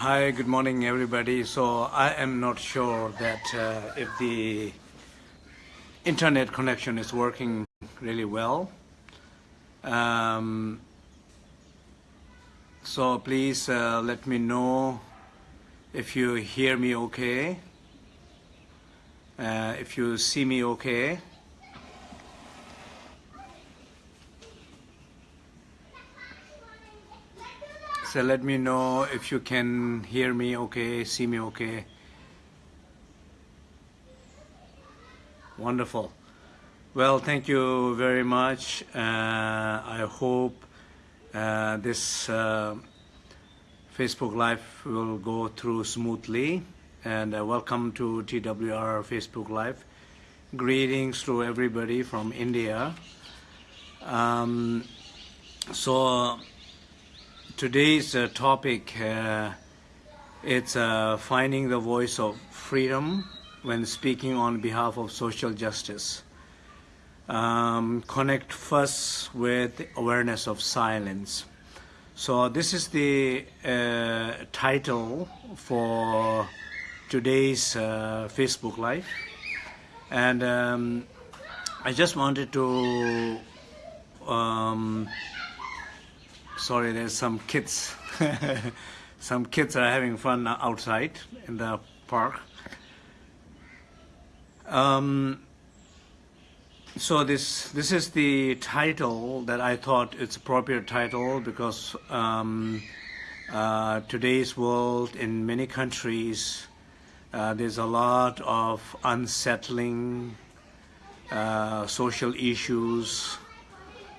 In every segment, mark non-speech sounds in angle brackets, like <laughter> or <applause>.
Hi, good morning, everybody. So I am not sure that uh, if the internet connection is working really well. Um, so please uh, let me know if you hear me okay, uh, if you see me okay. So let me know if you can hear me okay, see me okay. Wonderful. Well, thank you very much. Uh, I hope uh, this uh, Facebook Live will go through smoothly. And welcome to TWR Facebook Live. Greetings to everybody from India. Um, so today's uh, topic uh, it's uh, finding the voice of freedom when speaking on behalf of social justice. Um, connect first with awareness of silence. So this is the uh, title for today's uh, Facebook Live. And um, I just wanted to um, sorry, there's some kids. <laughs> some kids are having fun outside in the park. Um, so this this is the title that I thought it's appropriate title because um, uh, today's world in many countries uh, there's a lot of unsettling uh, social issues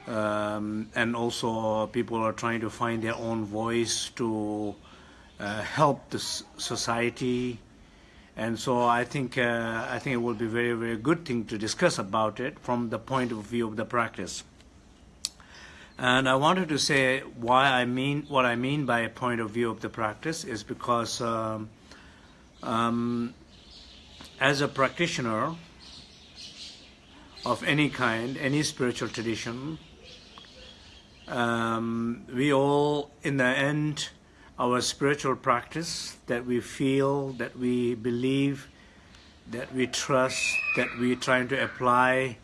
um, and also people are trying to find their own voice to uh, help the society. And so I think uh, I think it will be very very good thing to discuss about it from the point of view of the practice. And I wanted to say why I mean what I mean by a point of view of the practice is because um, um, as a practitioner of any kind, any spiritual tradition, um, we all, in the end, our spiritual practice that we feel, that we believe, that we trust, that we're trying to apply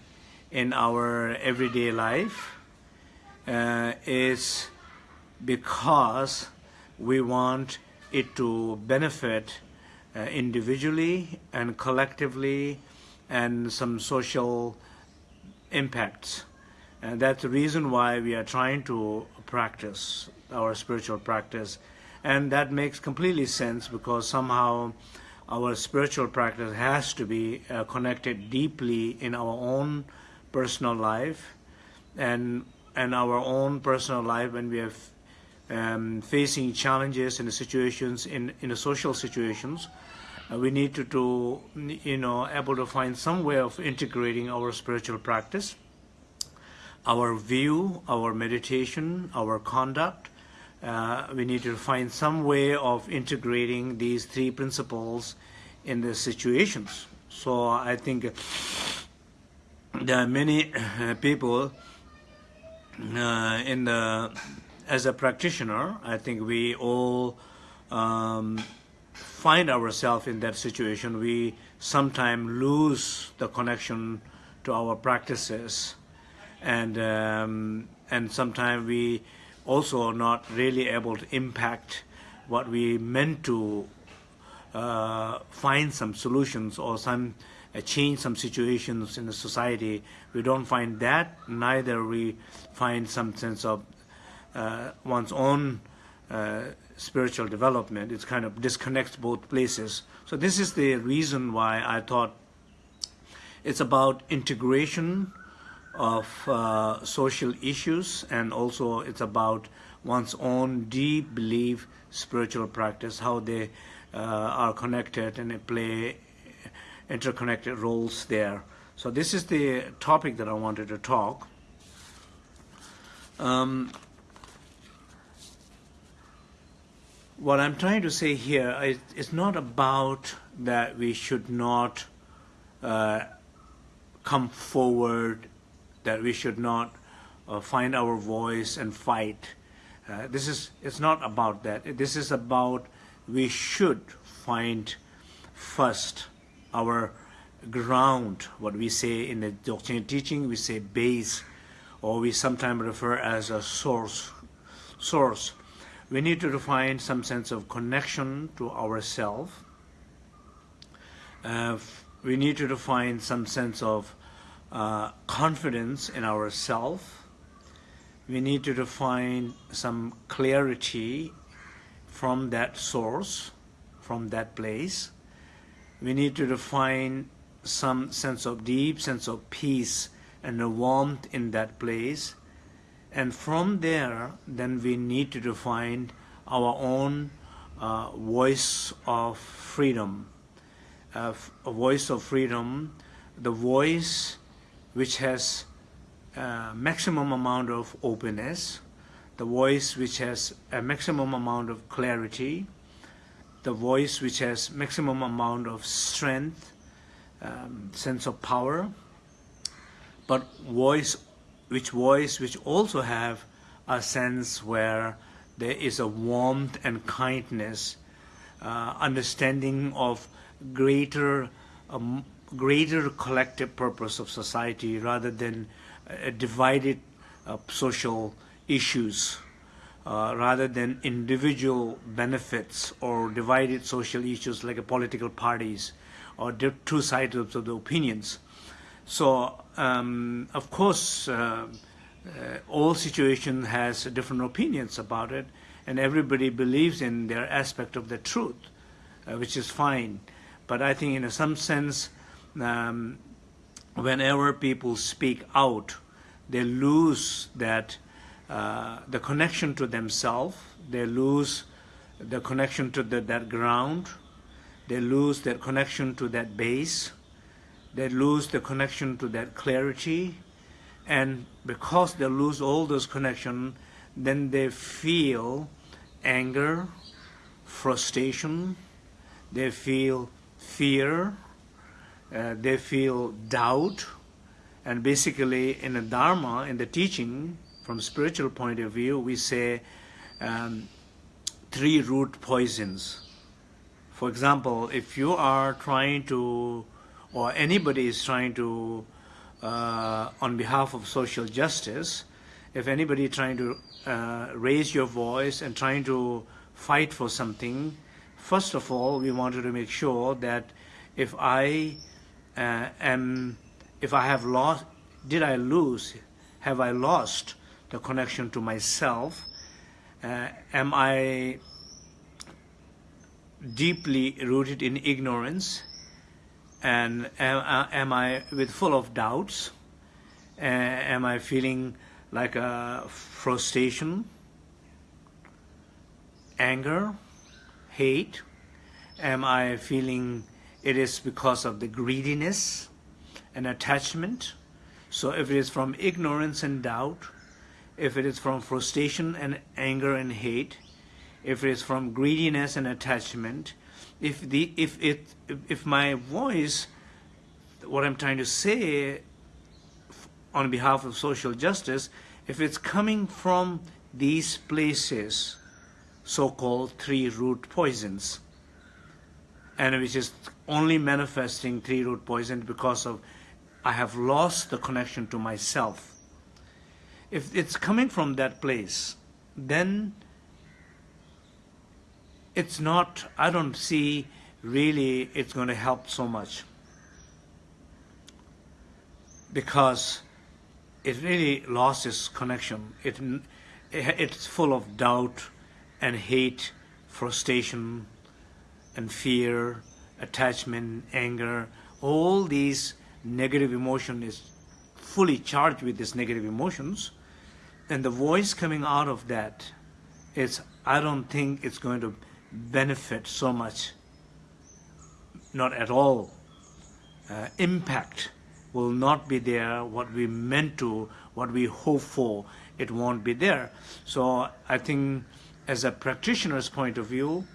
in our everyday life uh, is because we want it to benefit uh, individually and collectively and some social impacts. And that's the reason why we are trying to practice our spiritual practice. And that makes completely sense because somehow our spiritual practice has to be uh, connected deeply in our own personal life and and our own personal life when we are um, facing challenges in the situations in in the social situations uh, we need to, to you know able to find some way of integrating our spiritual practice our view, our meditation, our conduct. Uh, we need to find some way of integrating these three principles in the situations. So I think there are many uh, people uh, in the as a practitioner. I think we all um, find ourselves in that situation. We sometimes lose the connection to our practices and um, and sometimes we also are not really able to impact what we meant to uh, find some solutions or some uh, change some situations in the society. We don't find that. Neither we find some sense of uh, one's own uh, spiritual development. It kind of disconnects both places. So this is the reason why I thought it's about integration of uh, social issues and also it's about one's own deep belief, spiritual practice, how they uh, are connected and they play interconnected roles there. So this is the topic that I wanted to talk. Um, what I'm trying to say here is it's not about that we should not uh, come forward that we should not uh, find our voice and fight. Uh, this is, it's not about that. This is about we should find first our ground, what we say in the doctrine teaching, we say base, or we sometimes refer as a source. Source. We need to find some sense of connection to ourselves. Uh, we need to find some sense of uh, confidence in ourselves. We need to find some clarity from that source, from that place. We need to define some sense of deep sense of peace and a warmth in that place. And from there, then we need to define our own uh, voice of freedom. Uh, a voice of freedom, the voice which has uh, maximum amount of openness, the voice which has a maximum amount of clarity, the voice which has maximum amount of strength, um, sense of power, but voice which voice which also have a sense where there is a warmth and kindness, uh, understanding of greater um, greater collective purpose of society rather than uh, divided uh, social issues uh, rather than individual benefits or divided social issues like political parties or two sides of the opinions. So, um, of course, uh, uh, all situation has different opinions about it, and everybody believes in their aspect of the truth, which is fine. But I think in some sense, um, whenever people speak out, they lose that uh, the connection to themselves, they lose the connection to the, that ground, they lose their connection to that base, they lose the connection to that clarity, and because they lose all those connection, then they feel anger, frustration, they feel fear, uh, they feel doubt, and basically in the Dharma, in the teaching, from spiritual point of view, we say um, three root poisons. For example, if you are trying to, or anybody is trying to, uh, on behalf of social justice, if anybody trying to uh, raise your voice and trying to fight for something, first of all, we wanted to make sure that if I uh, am, if I have lost, did I lose, have I lost the connection to myself? Uh, am I deeply rooted in ignorance? And am, uh, am I with full of doubts? Uh, am I feeling like a frustration, anger, hate? Am I feeling it is because of the greediness and attachment? So if it is from ignorance and doubt, if it is from frustration and anger and hate, if it is from greediness and attachment, if the if it if my voice, what I'm trying to say on behalf of social justice, if it's coming from these places, so-called three root poisons, and which is only manifesting three root poison because of I have lost the connection to myself if it's coming from that place, then it's not, I don't see really it's going to help so much. Because it really lost its connection. It, it's full of doubt and hate, frustration and fear, attachment, anger. All these negative emotion is fully charged with these negative emotions and the voice coming out of that is, I don't think it's going to benefit so much, not at all. Uh, impact will not be there, what we meant to, what we hope for, it won't be there. So I think as a practitioner's point of view,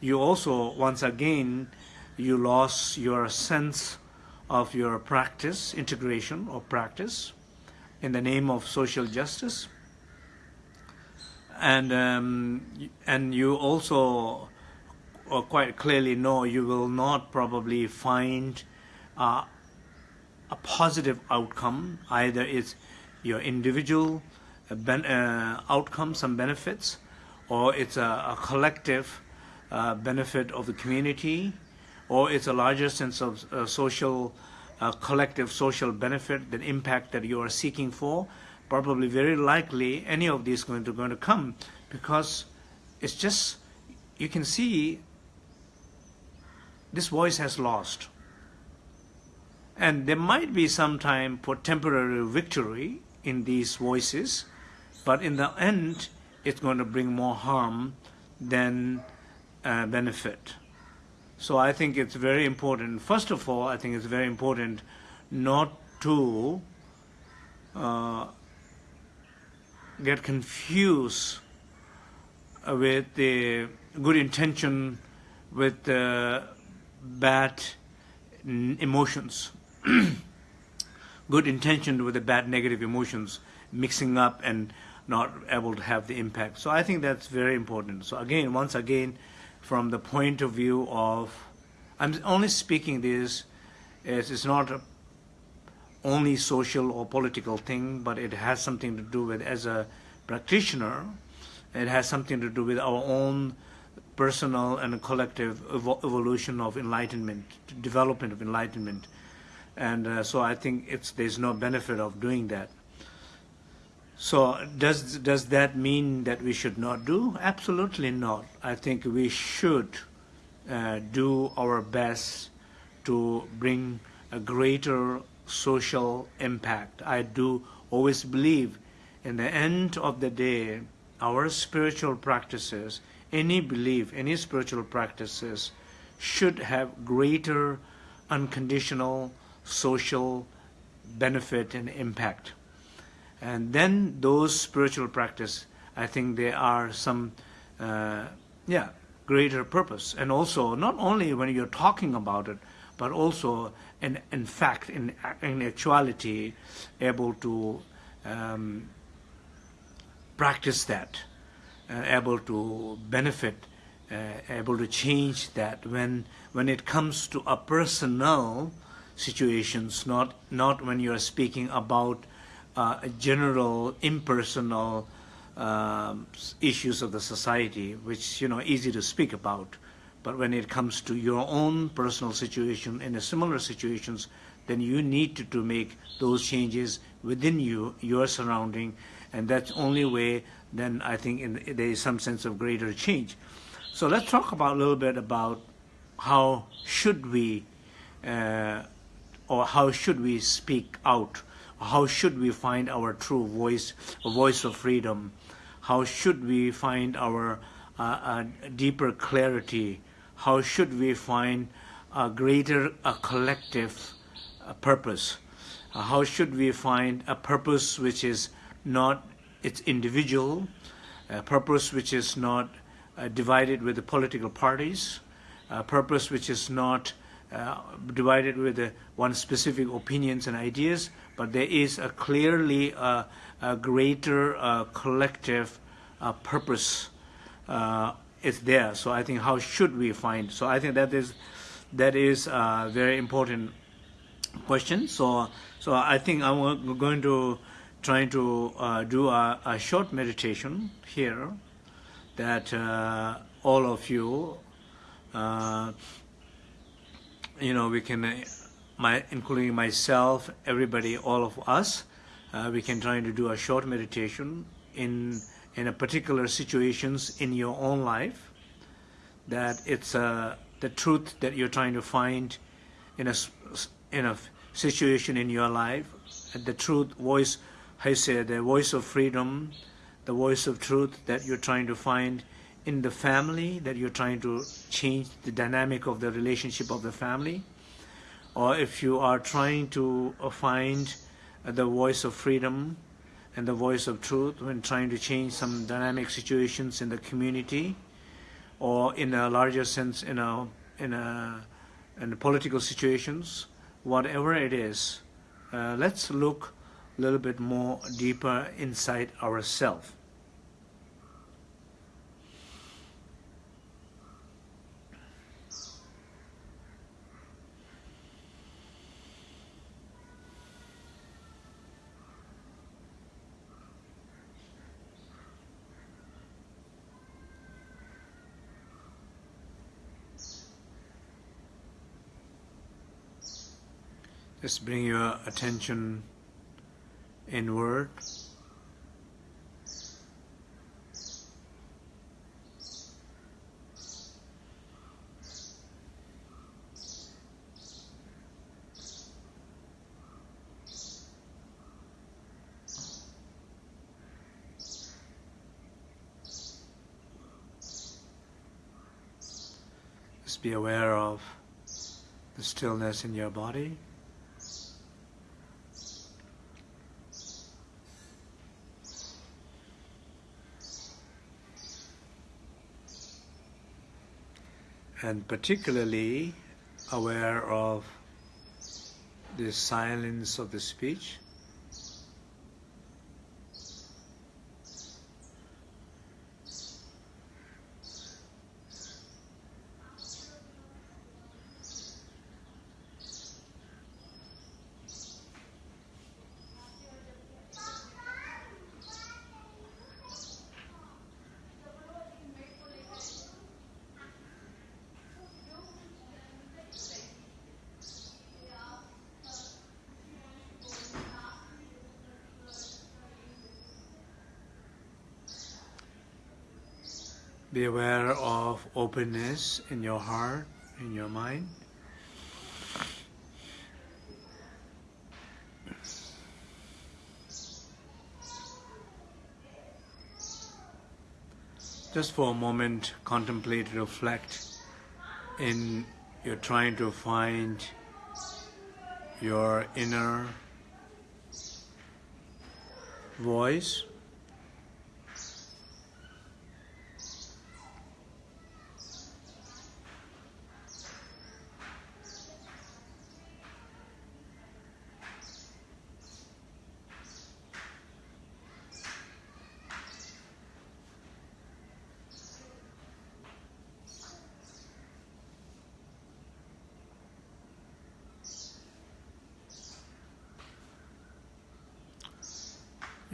you also, once again, you lost your sense of your practice, integration or practice in the name of social justice and um, and you also or quite clearly know you will not probably find uh, a positive outcome. Either it's your individual uh, ben, uh, outcome, some benefits, or it's a, a collective uh, benefit of the community, or it's a larger sense of uh, social, uh, collective social benefit, the impact that you are seeking for. Probably very likely any of these going to going to come because it's just you can see this voice has lost. And there might be some time for temporary victory in these voices, but in the end, it's going to bring more harm than uh, benefit. So I think it's very important. First of all, I think it's very important not to uh, get confused with the good intention with the bad emotions. <clears throat> good intention with the bad negative emotions mixing up and not able to have the impact. So I think that's very important. So again, once again, from the point of view of, I'm only speaking this as it's not a only social or political thing, but it has something to do with, as a practitioner, it has something to do with our own personal and collective evolution of enlightenment, development of enlightenment. And uh, so I think it's, there's no benefit of doing that. So does, does that mean that we should not do? Absolutely not. I think we should uh, do our best to bring a greater social impact. I do always believe in the end of the day, our spiritual practices, any belief, any spiritual practices should have greater unconditional social benefit and impact. And then those spiritual practice, I think there are some, uh, yeah, greater purpose. And also, not only when you're talking about it, but also, in, in fact, in, in actuality, able to um, practice that, uh, able to benefit, uh, able to change that when when it comes to a personal situations, not not when you are speaking about uh, general impersonal um, issues of the society, which you know easy to speak about, but when it comes to your own personal situation in a similar situations, then you need to, to make those changes within you, your surrounding, and that's only way then I think in, there is some sense of greater change. So let's talk about a little bit about how should we uh, or how should we speak out? How should we find our true voice, a voice of freedom? How should we find our uh, deeper clarity? How should we find a greater a collective uh, purpose? Uh, how should we find a purpose which is not its individual, a purpose which is not uh, divided with the political parties, a purpose which is not uh, divided with uh, one specific opinions and ideas, but there is a clearly uh, a greater uh, collective uh, purpose is there. So I think how should we find? So I think that is that is a very important question. So so I think I'm going to try to do a, a, short meditation here that all of you, you know, we can, my, including myself, everybody, all of us, uh, we can try to do a short meditation in in a particular situations in your own life that it's uh, the truth that you're trying to find in a in a situation in your life the truth voice I say the voice of freedom, the voice of truth that you're trying to find in the family, that you're trying to change the dynamic of the relationship of the family, or if you are trying to uh, find the voice of freedom and the voice of truth when trying to change some dynamic situations in the community, or in a larger sense in a in a in political situations, whatever it is, uh, let's look a little bit more deeper inside ourselves. Just bring your attention inward. Just be aware of the stillness in your body. And particularly aware of the silence of the speech Be aware of openness in your heart, in your mind. Just for a moment, contemplate, reflect in you're trying to find your inner voice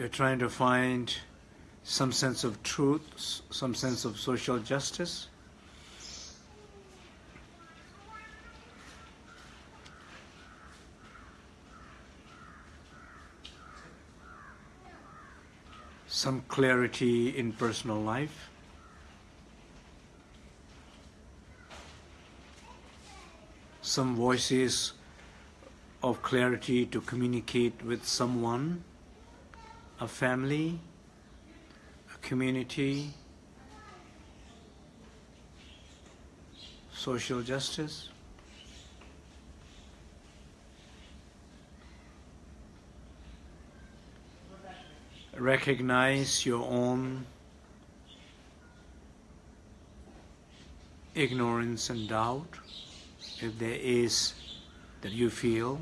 You're trying to find some sense of truth, some sense of social justice. Some clarity in personal life. Some voices of clarity to communicate with someone a family, a community, social justice. Recognize your own ignorance and doubt, if there is, that you feel.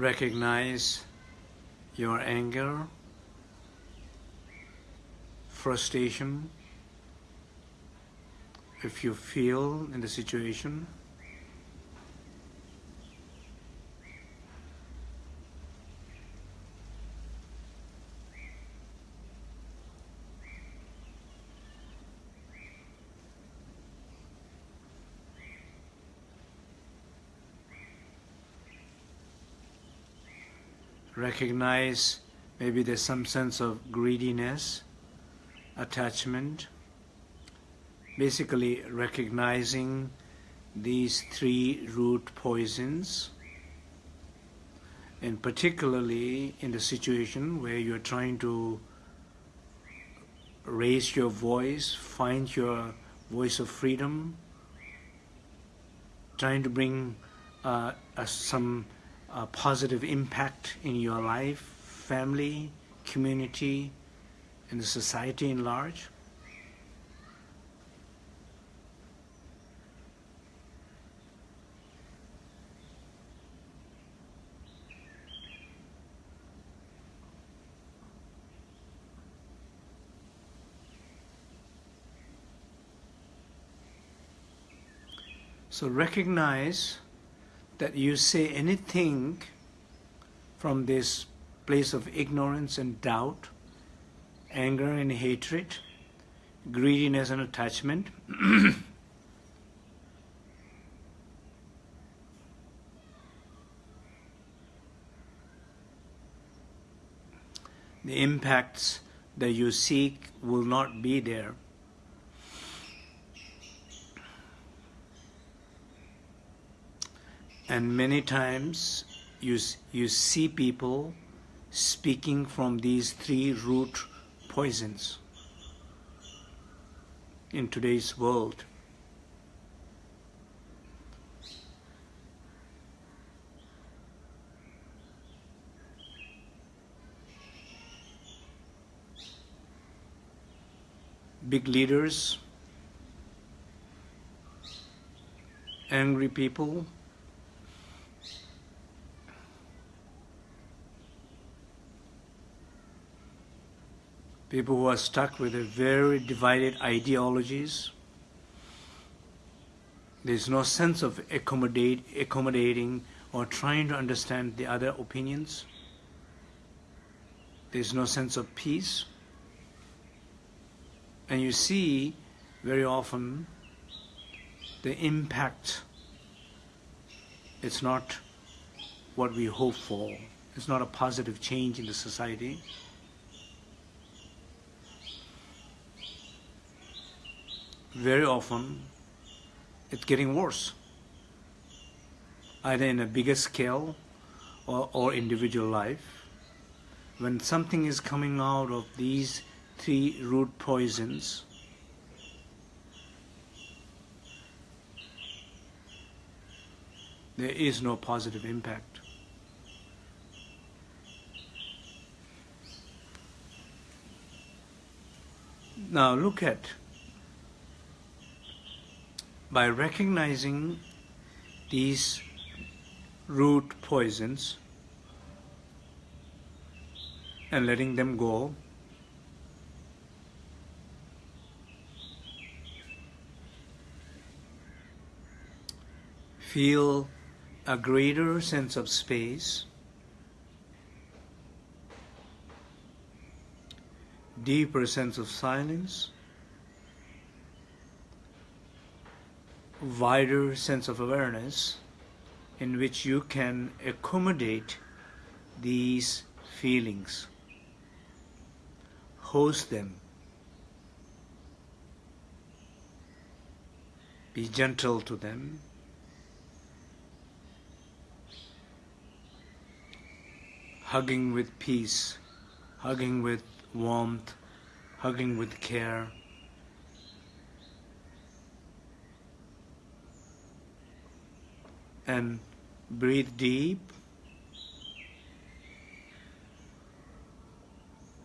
Recognize your anger, frustration, if you feel in the situation. Recognize maybe there's some sense of greediness, attachment. Basically recognizing these three root poisons and particularly in the situation where you're trying to raise your voice, find your voice of freedom, trying to bring uh, some a positive impact in your life, family, community, and the society in large? So recognize that you say anything from this place of ignorance and doubt, anger and hatred, greediness and attachment. <coughs> the impacts that you seek will not be there. And many times you, you see people speaking from these three root poisons in today's world. Big leaders, angry people, people who are stuck with a very divided ideologies. There's no sense of accommodate, accommodating or trying to understand the other opinions. There's no sense of peace. And you see very often the impact, it's not what we hope for. It's not a positive change in the society. Very often it's getting worse, either in a bigger scale or, or individual life. When something is coming out of these three root poisons, there is no positive impact. Now look at by recognizing these root poisons and letting them go, feel a greater sense of space, deeper sense of silence, wider sense of awareness in which you can accommodate these feelings, host them, be gentle to them, hugging with peace, hugging with warmth, hugging with care. And breathe deep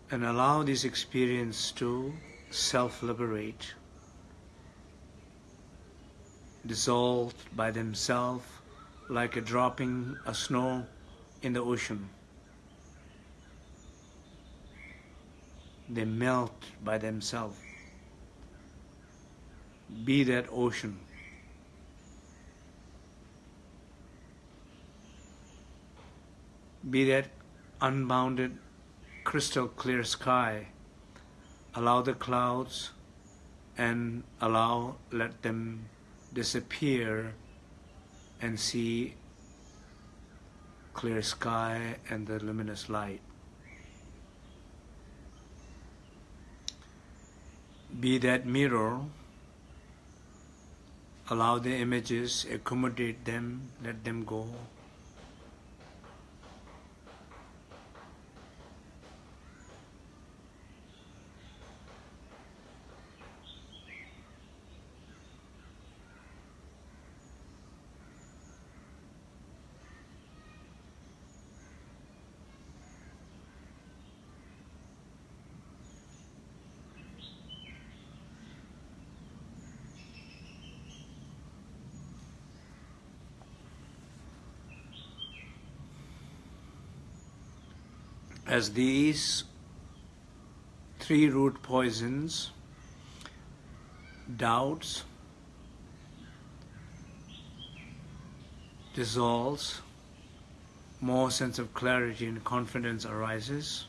and allow this experience to self-liberate, dissolved by themselves like a dropping a snow in the ocean. They melt by themselves. Be that ocean. Be that unbounded crystal clear sky. Allow the clouds and allow let them disappear and see clear sky and the luminous light. Be that mirror. Allow the images accommodate them let them go as these three root poisons, doubts, dissolves, more sense of clarity and confidence arises.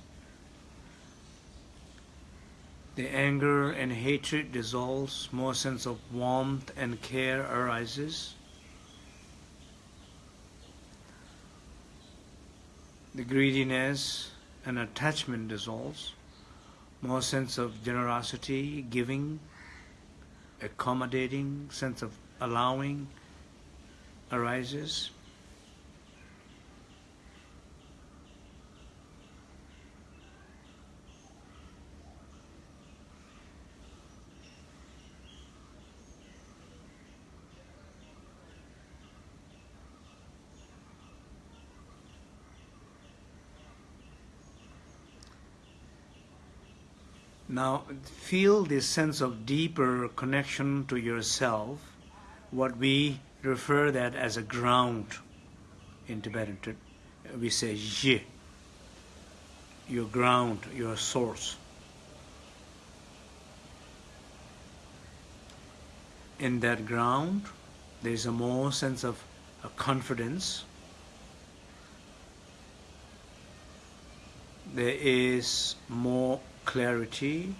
The anger and hatred dissolves, more sense of warmth and care arises. The greediness and attachment dissolves, more sense of generosity, giving, accommodating, sense of allowing arises. Now feel this sense of deeper connection to yourself, what we refer that as a ground in Tibetan. We say ye, your ground, your source. In that ground, there is a more sense of a confidence. There is more clarity.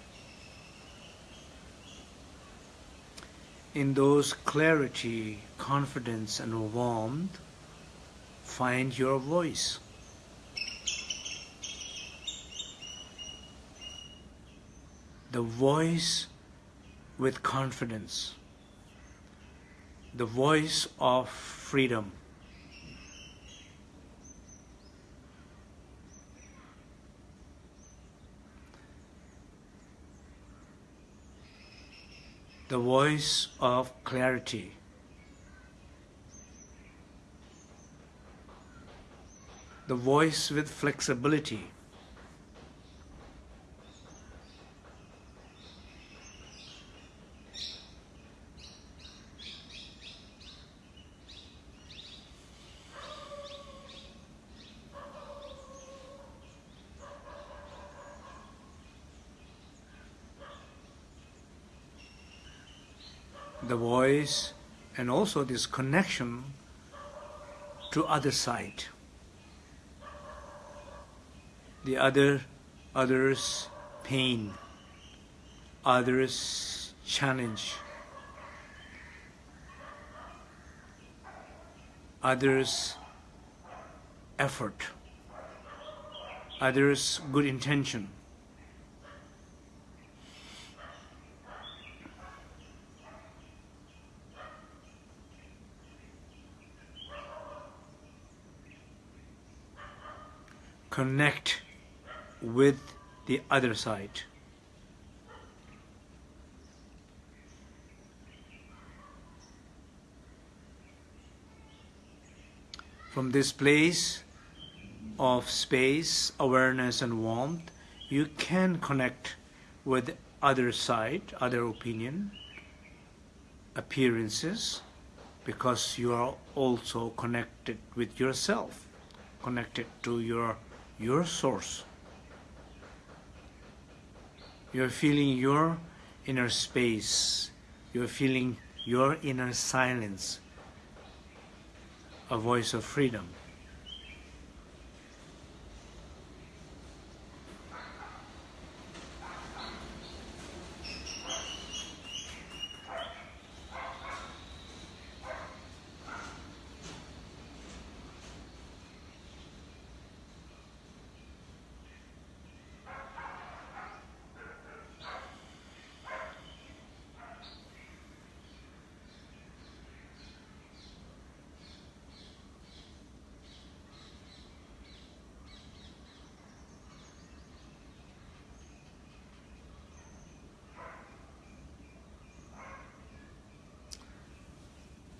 In those clarity, confidence, and warmth, find your voice. The voice with confidence, the voice of freedom. The voice of clarity. The voice with flexibility. the voice and also this connection to other side. The other others pain others challenge others effort others good intention connect with the other side. From this place of space, awareness and warmth, you can connect with other side, other opinion, appearances, because you are also connected with yourself, connected to your your source. You're feeling your inner space. You're feeling your inner silence, a voice of freedom.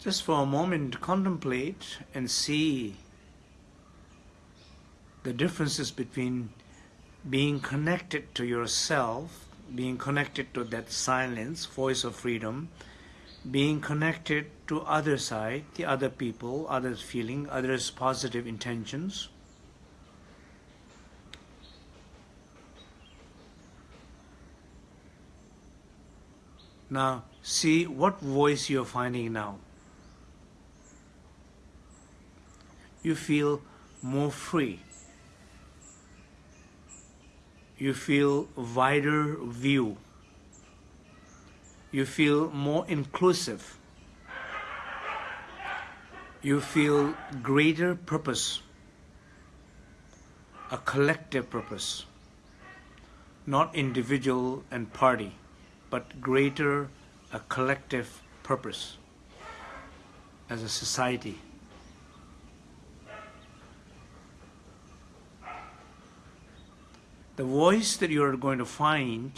Just for a moment contemplate and see the differences between being connected to yourself, being connected to that silence, voice of freedom, being connected to other side, the other people, others feeling, others positive intentions. Now see what voice you're finding now. You feel more free. You feel wider view. You feel more inclusive. You feel greater purpose, a collective purpose, not individual and party, but greater, a collective purpose as a society. The voice that you are going to find,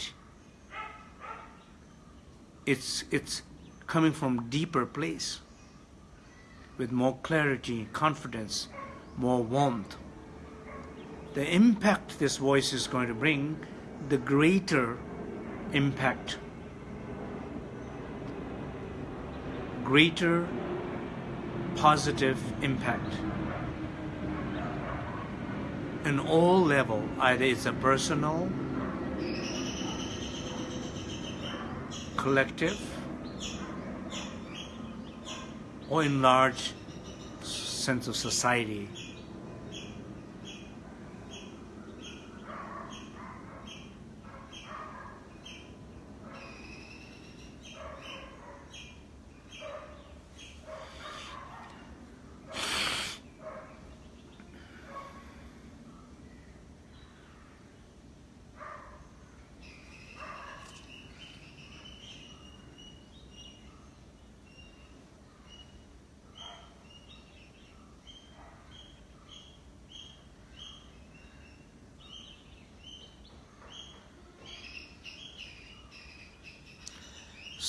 it's, it's coming from deeper place with more clarity, confidence, more warmth. The impact this voice is going to bring, the greater impact, greater positive impact in all level, either it's a personal, collective, or in large sense of society.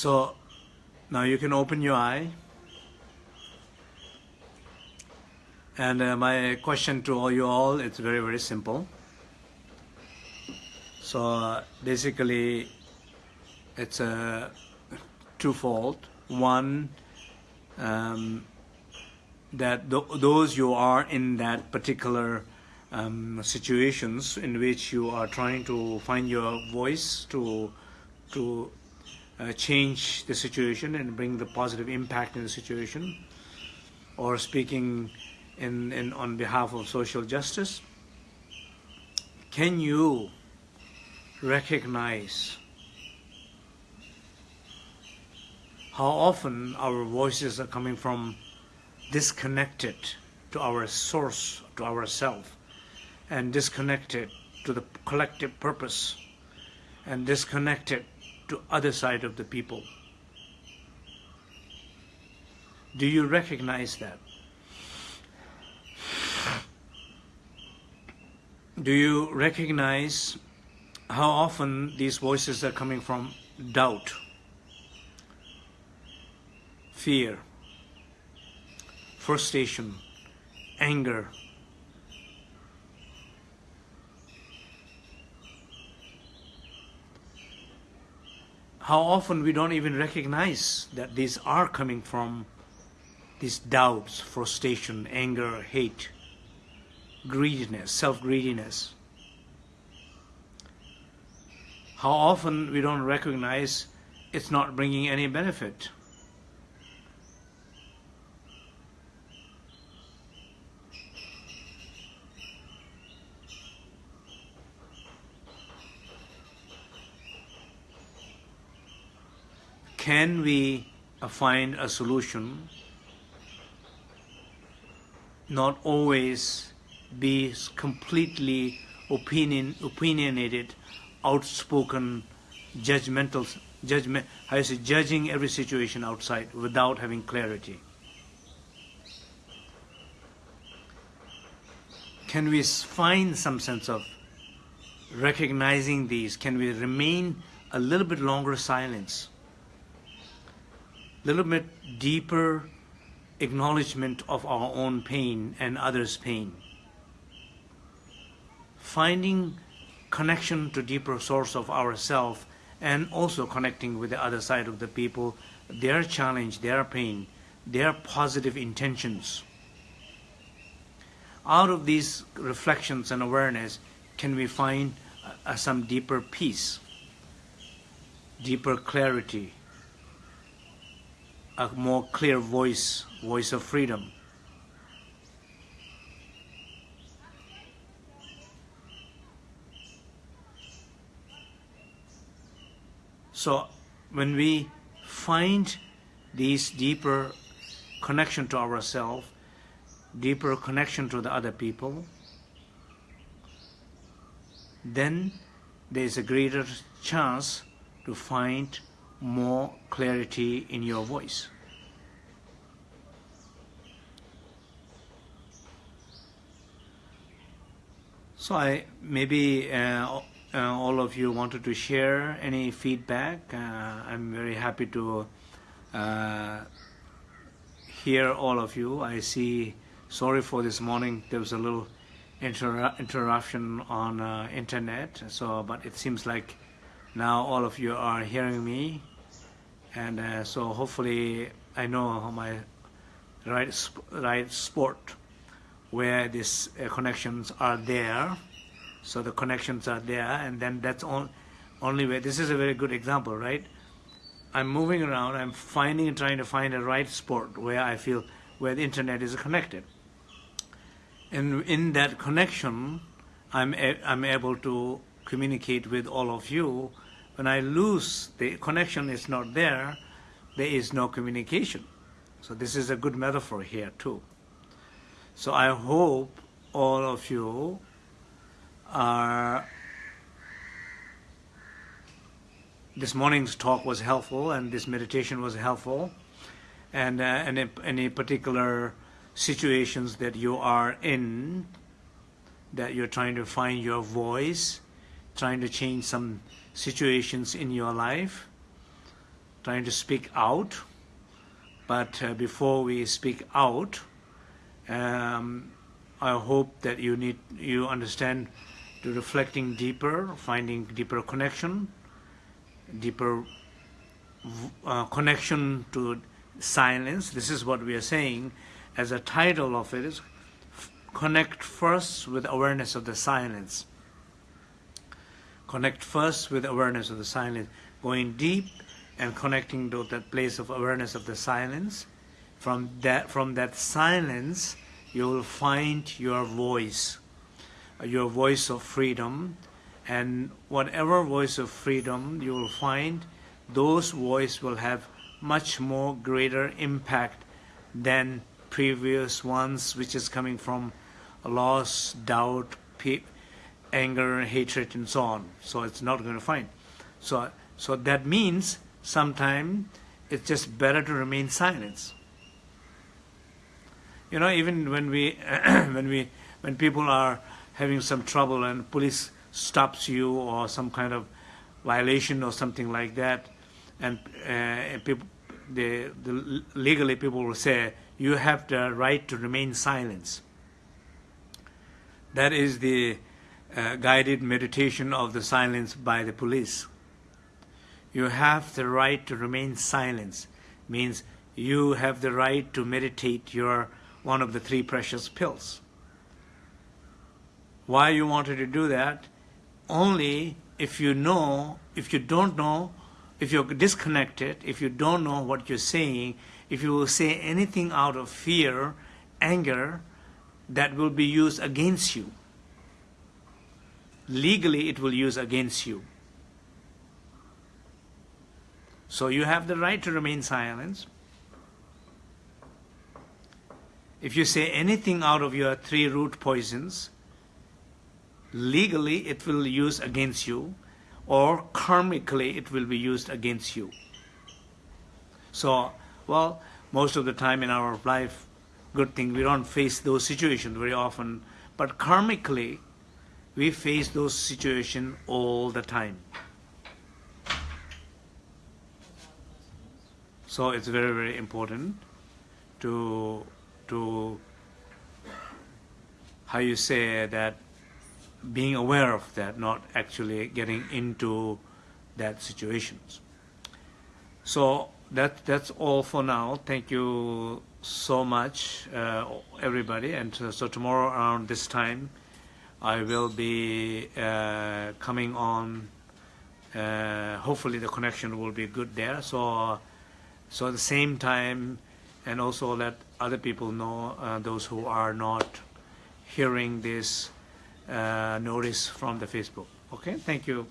So now you can open your eye. And uh, my question to all you all, it's very, very simple. So uh, basically, it's a twofold. One, um, that th those you are in that particular um, situations in which you are trying to find your voice to to uh, change the situation and bring the positive impact in the situation or speaking in, in on behalf of social justice can you recognize how often our voices are coming from disconnected to our source to ourself and disconnected to the collective purpose and disconnected to other side of the people. Do you recognize that? Do you recognize how often these voices are coming from doubt, fear, frustration, anger, how often we don't even recognize that these are coming from these doubts, frustration, anger, hate, greediness, self-greediness. How often we don't recognize it's not bringing any benefit. Can we find a solution? Not always be completely opinion opinionated outspoken judgmental judgment you say judging every situation outside without having clarity. Can we find some sense of recognizing these? Can we remain a little bit longer silence little bit deeper acknowledgement of our own pain and others' pain. Finding connection to deeper source of ourself and also connecting with the other side of the people, their challenge, their pain, their positive intentions. Out of these reflections and awareness, can we find uh, some deeper peace, deeper clarity, a more clear voice, voice of freedom. So when we find these deeper connection to ourselves, deeper connection to the other people, then there is a greater chance to find more clarity in your voice. So I maybe uh, uh, all of you wanted to share any feedback. Uh, I'm very happy to uh, hear all of you. I see. Sorry for this morning. There was a little inter interruption on uh, internet. So, but it seems like now all of you are hearing me, and uh, so hopefully I know my right sp right sport where these uh, connections are there. So the connections are there, and then that's on, only way. This is a very good example, right? I'm moving around. I'm finding and trying to find a right spot where I feel where the internet is connected. And in that connection, I'm a, I'm able to communicate with all of you. When I lose the connection is not there, there is no communication. So this is a good metaphor here too. So I hope all of you are this morning's talk was helpful and this meditation was helpful and uh, any, any particular situations that you are in that you're trying to find your voice trying to change some situations in your life trying to speak out but uh, before we speak out um, I hope that you need you understand to reflecting deeper, finding deeper connection, deeper uh, connection to silence. This is what we are saying as a title of it is connect first with awareness of the silence. Connect first with awareness of the silence, going deep and connecting to that place of awareness of the silence. From that, from that silence, you will find your voice your voice of freedom and whatever voice of freedom you will find those voice will have much more greater impact than previous ones which is coming from loss doubt anger hatred and so on. So it's not going to find. So so that means sometimes it's just better to remain silent. You know even when we <clears throat> when we when people are having some trouble and police stops you or some kind of violation or something like that, and uh, people, the, the legally people will say you have the right to remain silent. That is the uh, guided meditation of the silence by the police. You have the right to remain silent. Means you have the right to meditate your one of the three precious pills why you wanted to do that only if you know if you don't know if you're disconnected if you don't know what you're saying if you will say anything out of fear anger that will be used against you legally it will use against you. So you have the right to remain silent. If you say anything out of your three root poisons legally it will use against you or karmically it will be used against you. So, well, most of the time in our life, good thing, we don't face those situations very often, but karmically, we face those situations all the time. So it's very, very important to, to how you say that being aware of that, not actually getting into that situations. So that that's all for now. Thank you so much, uh, everybody. And uh, so tomorrow around this time, I will be uh, coming on. Uh, hopefully the connection will be good there. So, so at the same time, and also let other people know, uh, those who are not hearing this uh, notice from the Facebook. Okay, thank you.